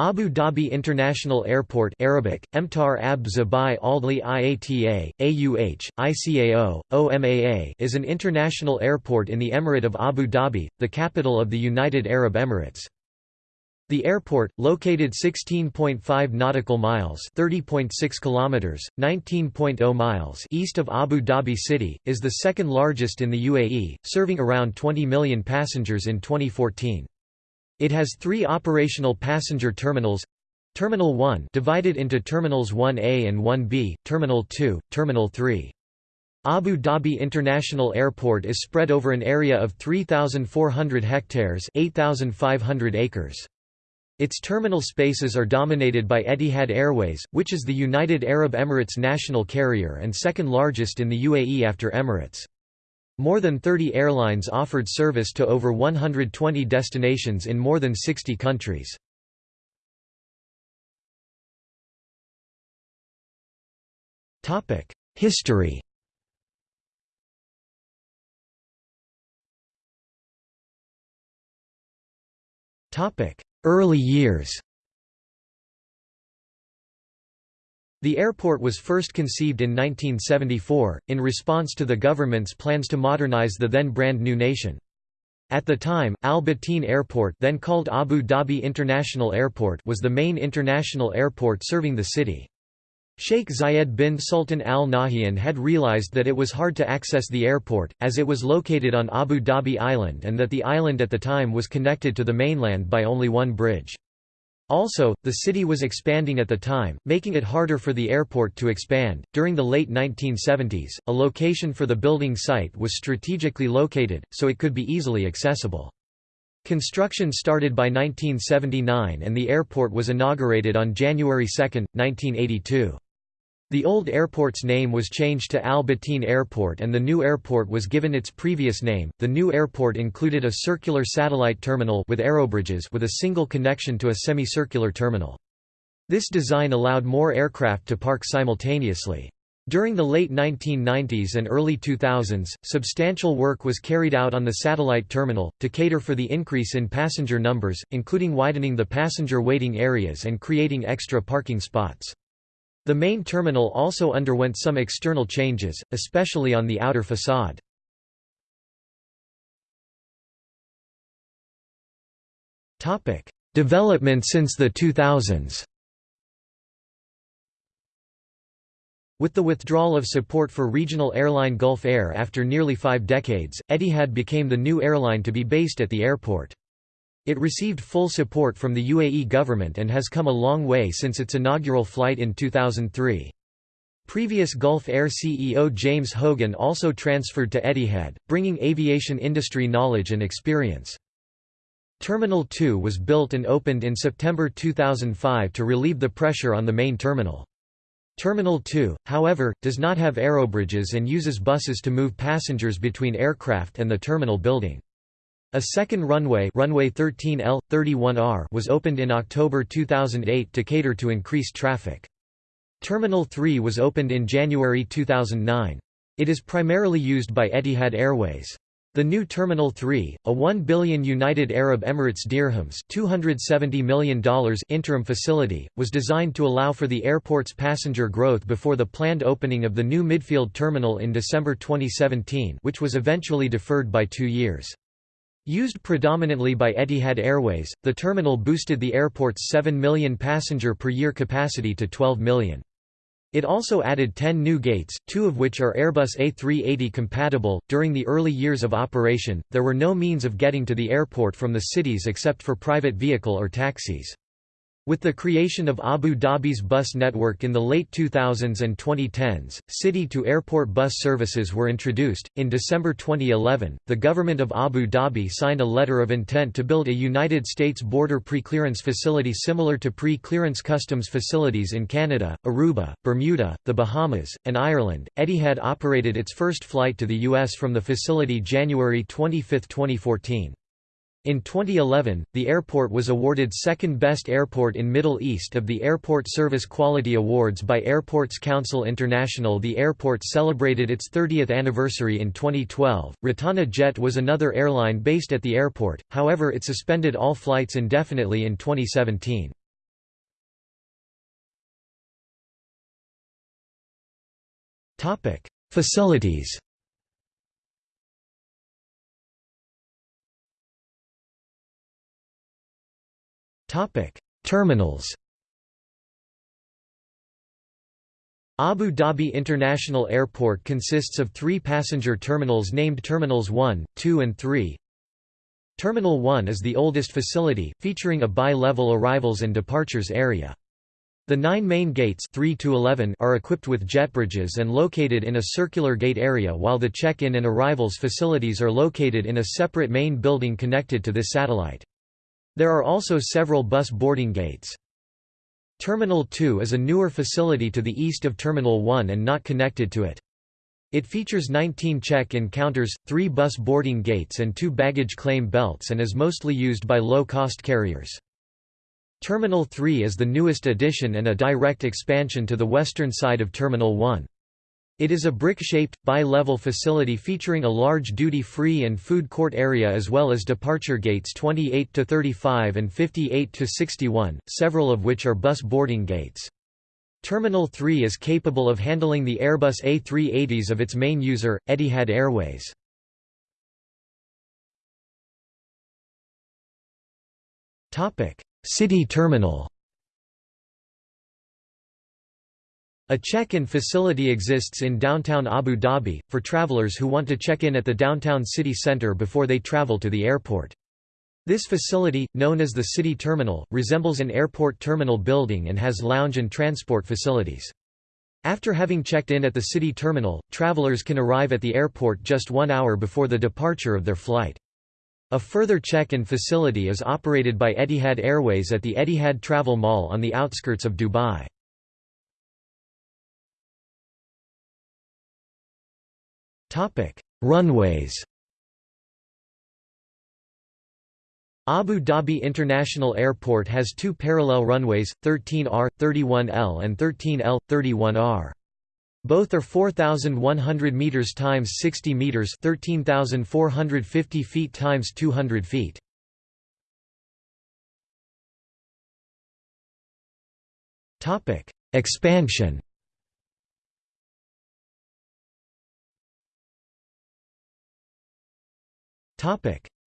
Abu Dhabi International Airport Arabic, Emtar Ab Zabai Aldli Iata, AUH, ICAO, OMAA is an international airport in the Emirate of Abu Dhabi, the capital of the United Arab Emirates. The airport, located 16.5 nautical miles (30.6 kilometers, 19.0 miles) east of Abu Dhabi city, is the second largest in the UAE, serving around 20 million passengers in 2014. It has three operational passenger terminals Terminal 1 divided into Terminals 1A and 1B, Terminal 2, Terminal 3. Abu Dhabi International Airport is spread over an area of 3,400 hectares 8,500 acres. Its terminal spaces are dominated by Etihad Airways, which is the United Arab Emirates national carrier and second largest in the UAE after Emirates. More than 30 airlines offered service to over 120 destinations in more than 60 countries. History Early years The airport was first conceived in 1974, in response to the government's plans to modernize the then brand new nation. At the time, Al Bateen Airport then called Abu Dhabi International Airport was the main international airport serving the city. Sheikh Zayed bin Sultan Al Nahyan had realized that it was hard to access the airport, as it was located on Abu Dhabi Island and that the island at the time was connected to the mainland by only one bridge. Also, the city was expanding at the time, making it harder for the airport to expand. During the late 1970s, a location for the building site was strategically located, so it could be easily accessible. Construction started by 1979 and the airport was inaugurated on January 2, 1982. The old airport's name was changed to Al Airport and the new airport was given its previous name. The new airport included a circular satellite terminal with aerobridges with a single connection to a semicircular terminal. This design allowed more aircraft to park simultaneously. During the late 1990s and early 2000s, substantial work was carried out on the satellite terminal, to cater for the increase in passenger numbers, including widening the passenger waiting areas and creating extra parking spots. The main terminal also underwent some external changes, especially on the outer facade. Development since the 2000s With the withdrawal of support for regional airline Gulf Air after nearly five decades, Etihad became the new airline to be based at the airport. It received full support from the UAE government and has come a long way since its inaugural flight in 2003. Previous Gulf Air CEO James Hogan also transferred to Etihad, bringing aviation industry knowledge and experience. Terminal 2 was built and opened in September 2005 to relieve the pressure on the main terminal. Terminal 2, however, does not have aerobridges and uses buses to move passengers between aircraft and the terminal building. A second runway, runway 13L 31R was opened in October 2008 to cater to increased traffic. Terminal 3 was opened in January 2009. It is primarily used by Etihad Airways. The new Terminal 3, a 1 billion United Arab Emirates dirhams $270 million interim facility, was designed to allow for the airport's passenger growth before the planned opening of the new midfield terminal in December 2017 which was eventually deferred by two years. Used predominantly by Etihad Airways, the terminal boosted the airport's 7 million passenger per year capacity to 12 million. It also added 10 new gates, two of which are Airbus A380 compatible. During the early years of operation, there were no means of getting to the airport from the cities except for private vehicle or taxis. With the creation of Abu Dhabi's bus network in the late 2000s and 2010s, city to airport bus services were introduced. In December 2011, the government of Abu Dhabi signed a letter of intent to build a United States border pre-clearance facility similar to pre-clearance customs facilities in Canada, Aruba, Bermuda, the Bahamas, and Ireland. Etihad operated its first flight to the US from the facility January 25, 2014. In 2011, the airport was awarded second best airport in Middle East of the Airport Service Quality Awards by Airports Council International. The airport celebrated its 30th anniversary in 2012. Rotana Jet was another airline based at the airport, however, it suspended all flights indefinitely in 2017. Topic: Facilities Terminals Abu Dhabi International Airport consists of three passenger terminals named Terminals 1, 2 and 3. Terminal 1 is the oldest facility, featuring a bi-level arrivals and departures area. The nine main gates 3 to 11 are equipped with jet bridges and located in a circular gate area while the check-in and arrivals facilities are located in a separate main building connected to this satellite. There are also several bus boarding gates. Terminal 2 is a newer facility to the east of Terminal 1 and not connected to it. It features 19 check-in counters, 3 bus boarding gates and 2 baggage claim belts and is mostly used by low-cost carriers. Terminal 3 is the newest addition and a direct expansion to the western side of Terminal 1. It is a brick-shaped, bi-level facility featuring a large duty-free and food court area as well as departure gates 28–35 and 58–61, several of which are bus boarding gates. Terminal 3 is capable of handling the Airbus A380s of its main user, Etihad Airways. City terminal A check-in facility exists in downtown Abu Dhabi, for travelers who want to check in at the downtown city centre before they travel to the airport. This facility, known as the City Terminal, resembles an airport terminal building and has lounge and transport facilities. After having checked in at the city terminal, travelers can arrive at the airport just one hour before the departure of their flight. A further check-in facility is operated by Etihad Airways at the Etihad Travel Mall on the outskirts of Dubai. Runways Abu Dhabi International Airport has two parallel runways, 13R, 31L and 13L, 31R. Both are 4,100 meters times 60 meters, 13,450 feet times 200 feet. Topic: Expansion.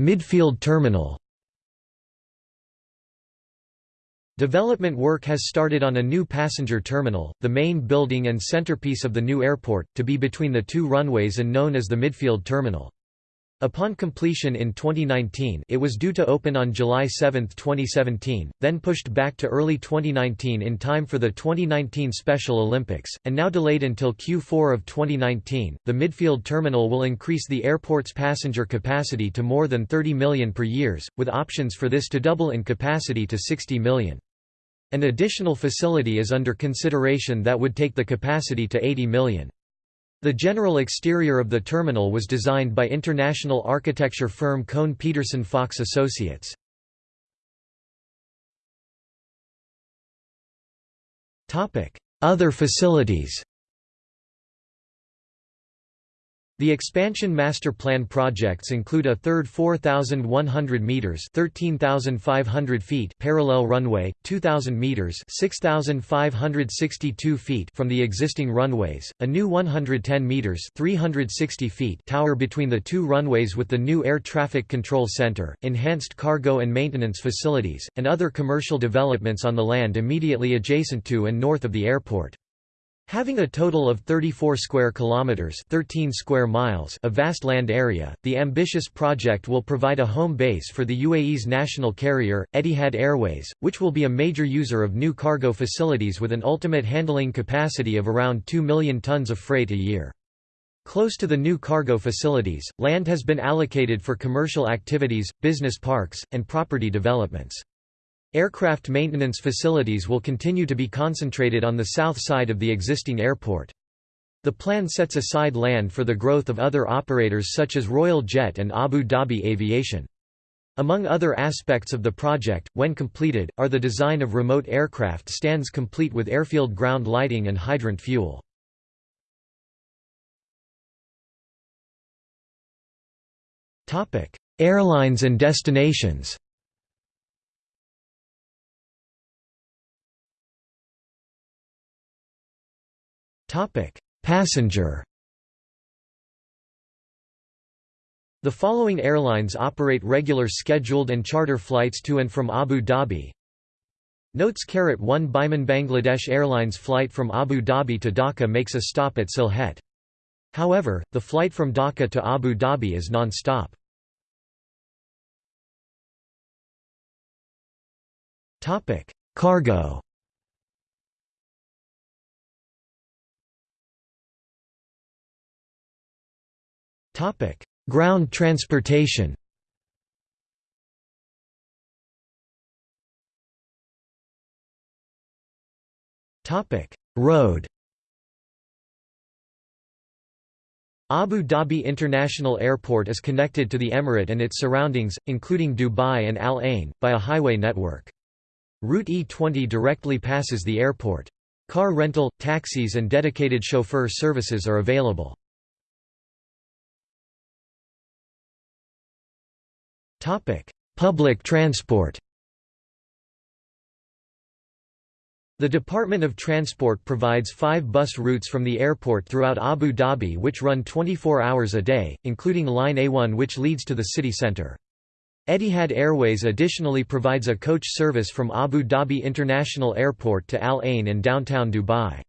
Midfield terminal Development work has started on a new passenger terminal, the main building and centerpiece of the new airport, to be between the two runways and known as the Midfield Terminal. Upon completion in 2019 it was due to open on July 7, 2017, then pushed back to early 2019 in time for the 2019 Special Olympics, and now delayed until Q4 of 2019. The midfield terminal will increase the airport's passenger capacity to more than 30 million per year, with options for this to double in capacity to 60 million. An additional facility is under consideration that would take the capacity to 80 million. The general exterior of the terminal was designed by international architecture firm Kohn Pedersen Fox Associates. Other facilities The expansion master plan projects include a third 4,100 meters (13,500 feet) parallel runway, 2,000 meters (6,562 feet) from the existing runways, a new 110 meters (360 feet) tower between the two runways with the new air traffic control center, enhanced cargo and maintenance facilities, and other commercial developments on the land immediately adjacent to and north of the airport. Having a total of 34 square kilometers, 13 square miles, of vast land area, the ambitious project will provide a home base for the UAE's national carrier, Etihad Airways, which will be a major user of new cargo facilities with an ultimate handling capacity of around 2 million tons of freight a year. Close to the new cargo facilities, land has been allocated for commercial activities, business parks, and property developments. Aircraft maintenance facilities will continue to be concentrated on the south side of the existing airport. The plan sets aside land for the growth of other operators such as Royal Jet and Abu Dhabi Aviation. Among other aspects of the project, when completed, are the design of remote aircraft stands complete with airfield ground lighting and hydrant fuel. Airlines and destinations Passenger The following airlines operate regular scheduled and charter flights to and from Abu Dhabi. Notes Caret 1 Biman Bangladesh Airlines flight from Abu Dhabi to Dhaka makes a stop at Sylhet. However, the flight from Dhaka to Abu Dhabi is non-stop. Cargo Ground transportation Road Abu Dhabi International Airport is connected to the Emirate and its surroundings, including Dubai and Al Ain, by a highway network. Route E20 directly passes the airport. Car rental, taxis and dedicated chauffeur services are available. Public transport. The Department of Transport provides five bus routes from the airport throughout Abu Dhabi which run 24 hours a day, including Line A1 which leads to the city centre. Etihad Airways additionally provides a coach service from Abu Dhabi International Airport to Al Ain and downtown Dubai.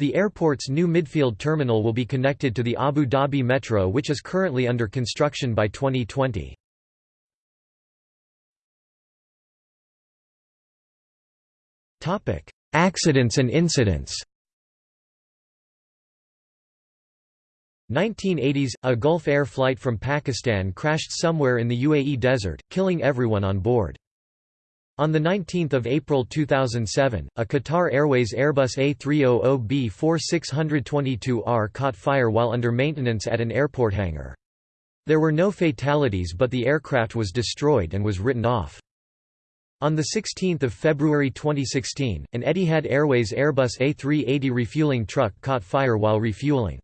The airport's new midfield terminal will be connected to the Abu Dhabi Metro which is currently under construction by 2020. Topic: Accidents and incidents. 1980s – A Gulf Air flight from Pakistan crashed somewhere in the UAE desert, killing everyone on board. On 19 April 2007, a Qatar Airways Airbus A300B4622R caught fire while under maintenance at an airport hangar. There were no fatalities but the aircraft was destroyed and was written off. On 16 February 2016, an Etihad Airways Airbus A380 refueling truck caught fire while refueling.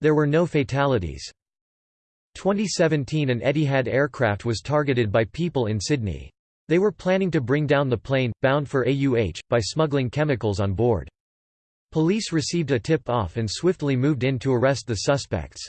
There were no fatalities. 2017 An Etihad aircraft was targeted by people in Sydney. They were planning to bring down the plane, bound for AUH, by smuggling chemicals on board. Police received a tip-off and swiftly moved in to arrest the suspects.